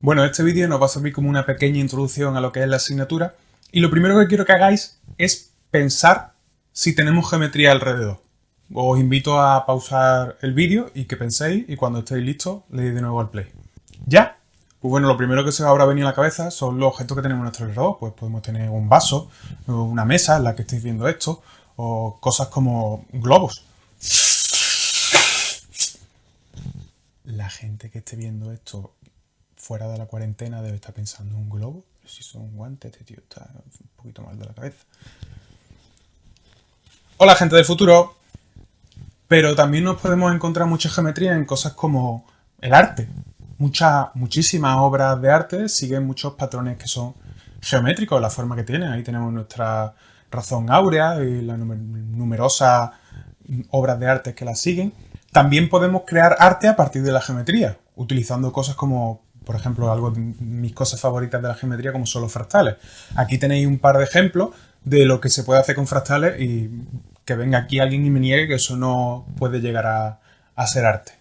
Bueno, este vídeo nos va a servir como una pequeña introducción a lo que es la asignatura y lo primero que quiero que hagáis es pensar si tenemos geometría alrededor. Os invito a pausar el vídeo y que penséis y cuando estéis listos le deis de nuevo al play. ¿Ya? Pues bueno, lo primero que se os habrá venido a la cabeza son los objetos que tenemos a nuestro alrededor. Pues podemos tener un vaso, una mesa en la que estéis viendo esto, o cosas como globos. La gente que esté viendo esto fuera de la cuarentena debe estar pensando en un globo. si son guantes, este tío está un poquito mal de la cabeza. Hola gente del futuro. Pero también nos podemos encontrar mucha geometría en cosas como el arte. Muchas, muchísimas obras de arte siguen muchos patrones que son geométricos, la forma que tienen. Ahí tenemos nuestra razón áurea y las numerosas obras de arte que la siguen. También podemos crear arte a partir de la geometría, utilizando cosas como por ejemplo, algo de mis cosas favoritas de la geometría como son los fractales. Aquí tenéis un par de ejemplos de lo que se puede hacer con fractales y que venga aquí alguien y me niegue que eso no puede llegar a, ser arte.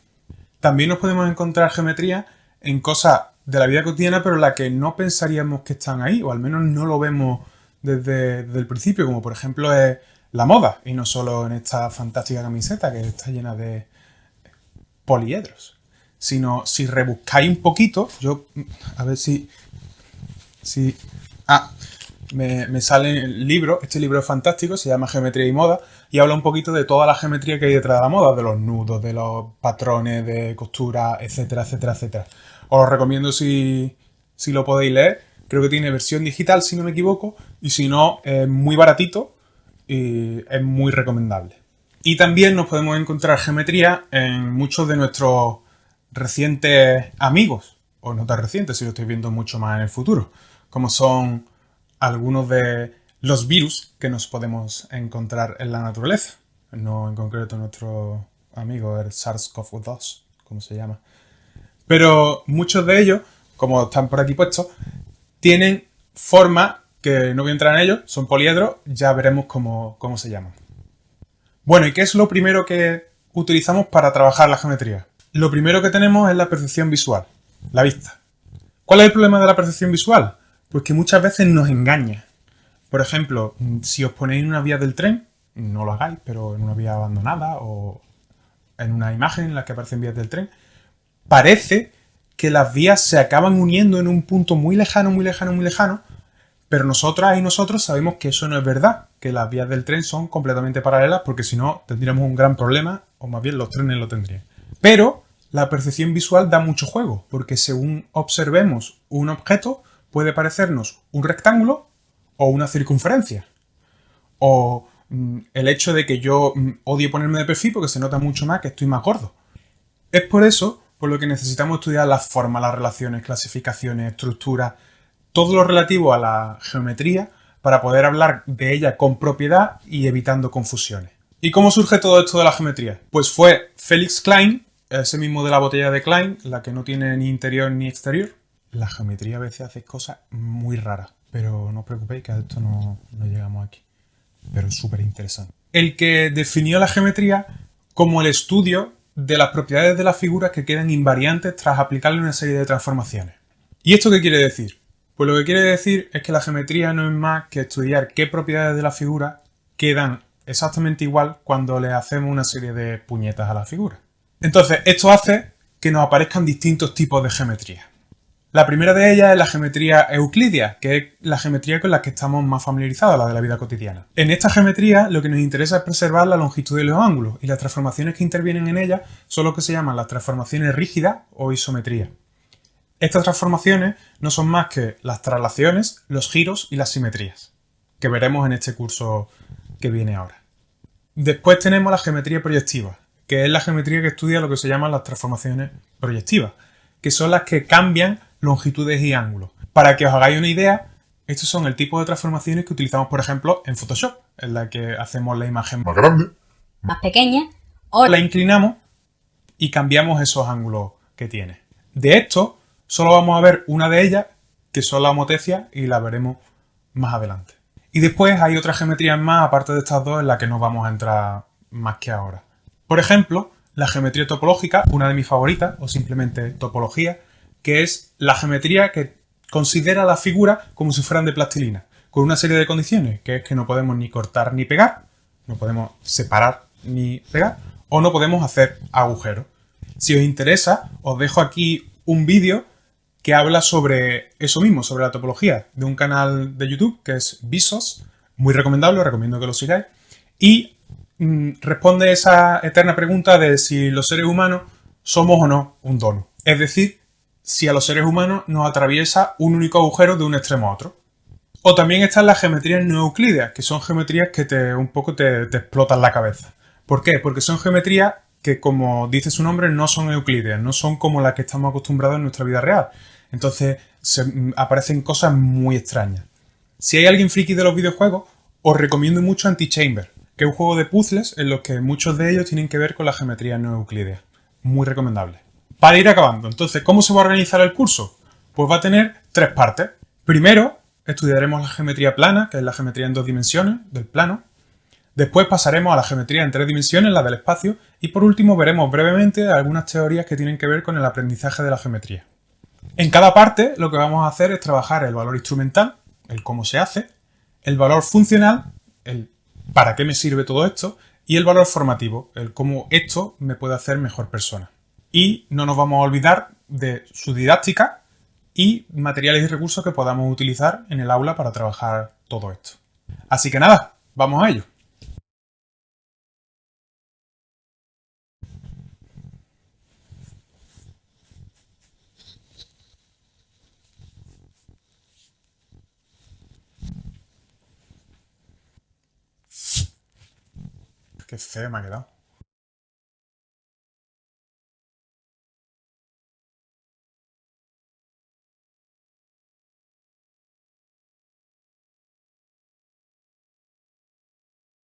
También nos podemos encontrar geometría en cosas de la vida cotidiana, pero la que no pensaríamos que están ahí, o al menos no lo vemos desde, el principio, como por ejemplo es la moda, y no solo en esta fantástica camiseta que está llena de poliedros sino si rebuscáis un poquito, yo, a ver si, si, ah, me, me, sale el libro, este libro es fantástico, se llama Geometría y Moda, y habla un poquito de toda la geometría que hay detrás de la moda, de los nudos, de los patrones de costura, etcétera, etcétera, etcétera. Os lo recomiendo si, si lo podéis leer, creo que tiene versión digital, si no me equivoco, y si no, es muy baratito y es muy recomendable. Y también nos podemos encontrar geometría en muchos de nuestros recientes amigos, o no tan recientes si lo estoy viendo mucho más en el futuro, como son algunos de los virus que nos podemos encontrar en la naturaleza. No en concreto nuestro amigo el SARS-CoV-2, como se llama. Pero muchos de ellos, como están por aquí puestos, tienen forma que no voy a entrar en ellos, son poliedros, ya veremos cómo, cómo se llaman. Bueno, ¿y qué es lo primero que utilizamos para trabajar la geometría? Lo primero que tenemos es la percepción visual, la vista. ¿Cuál es el problema de la percepción visual? Pues que muchas veces nos engaña. Por ejemplo, si os ponéis en una vía del tren, no lo hagáis, pero en una vía abandonada o en una imagen en la que aparecen vías del tren, parece que las vías se acaban uniendo en un punto muy lejano, muy lejano, muy lejano, pero nosotras y nosotros sabemos que eso no es verdad, que las vías del tren son completamente paralelas porque si no tendríamos un gran problema, o más bien los trenes lo tendrían. Pero la percepción visual da mucho juego, porque según observemos un objeto, puede parecernos un rectángulo o una circunferencia. O mm, el hecho de que yo mm, odie ponerme de perfil porque se nota mucho más que estoy más gordo. Es por eso por lo que necesitamos estudiar las formas, las relaciones, clasificaciones, estructuras, todo lo relativo a la geometría para poder hablar de ella con propiedad y evitando confusiones. ¿Y cómo surge todo esto de la geometría? Pues fue Felix Klein ese mismo de la botella de Klein, la que no tiene ni interior ni exterior. La geometría a veces hace cosas muy raras, pero no os preocupéis que a esto no, no llegamos aquí. Pero es súper interesante. El que definió la geometría como el estudio de las propiedades de las figuras que quedan invariantes tras aplicarle una serie de transformaciones. ¿Y esto qué quiere decir? Pues lo que quiere decir es que la geometría no es más que estudiar qué propiedades de la figura quedan exactamente igual cuando le hacemos una serie de puñetas a la figura. Entonces, esto hace que nos aparezcan distintos tipos de geometría. La primera de ellas es la geometría euclidia, que es la geometría con la que estamos más familiarizados, la de la vida cotidiana. En esta geometría lo que nos interesa es preservar la longitud de los ángulos y las transformaciones que intervienen en ella son lo que se llaman las transformaciones rígidas o isometría. Estas transformaciones no son más que las traslaciones, los giros y las simetrías, que veremos en este curso que viene ahora. Después tenemos la geometría proyectiva, que es la geometría que estudia lo que se llaman las transformaciones proyectivas, que son las que cambian longitudes y ángulos. Para que os hagáis una idea, estos son el tipo de transformaciones que utilizamos, por ejemplo, en Photoshop, en la que hacemos la imagen más grande, más pequeña, o la inclinamos y cambiamos esos ángulos que tiene. De esto, solo vamos a ver una de ellas, que son la homotecia, y la veremos más adelante. Y después hay otras geometrías más, aparte de estas dos, en las que no vamos a entrar más que ahora. Por ejemplo, la geometría topológica, una de mis favoritas, o simplemente topología, que es la geometría que considera la figura como si fueran de plastilina, con una serie de condiciones, que es que no podemos ni cortar ni pegar, no podemos separar ni pegar, o no podemos hacer agujeros. Si os interesa, os dejo aquí un vídeo que habla sobre eso mismo, sobre la topología, de un canal de YouTube que es Visos, muy recomendable, os recomiendo que lo sigáis, y responde esa eterna pregunta de si los seres humanos somos o no un dono. Es decir, si a los seres humanos nos atraviesa un único agujero de un extremo a otro. O también están las geometrías no euclídeas, que son geometrías que te, un poco te, explotan la cabeza. ¿Por qué? Porque son geometrías que, como dice su nombre, no son euclídeas, no son como las que estamos acostumbrados en nuestra vida real. Entonces mm, aparecen cosas muy extrañas. Si hay alguien friki de los videojuegos, os recomiendo mucho Antichamber, que es un juego de puzzles en los que muchos de ellos tienen que ver con la geometría no euclídea. Muy recomendable. Para ir acabando, entonces, ¿cómo se va a organizar el curso? Pues va a tener tres partes. Primero, estudiaremos la geometría plana, que es la geometría en dos dimensiones del plano. Después pasaremos a la geometría en tres dimensiones, la del espacio. Y por último, veremos brevemente algunas teorías que tienen que ver con el aprendizaje de la geometría. En cada parte, lo que vamos a hacer es trabajar el valor instrumental, el cómo se hace, el valor funcional, el para qué me sirve todo esto, y el valor formativo, el cómo esto me puede hacer mejor persona y no nos vamos a olvidar de su didáctica y materiales y recursos que podamos utilizar en el aula para trabajar todo esto. Así que nada, vamos a ello. Qué feo me.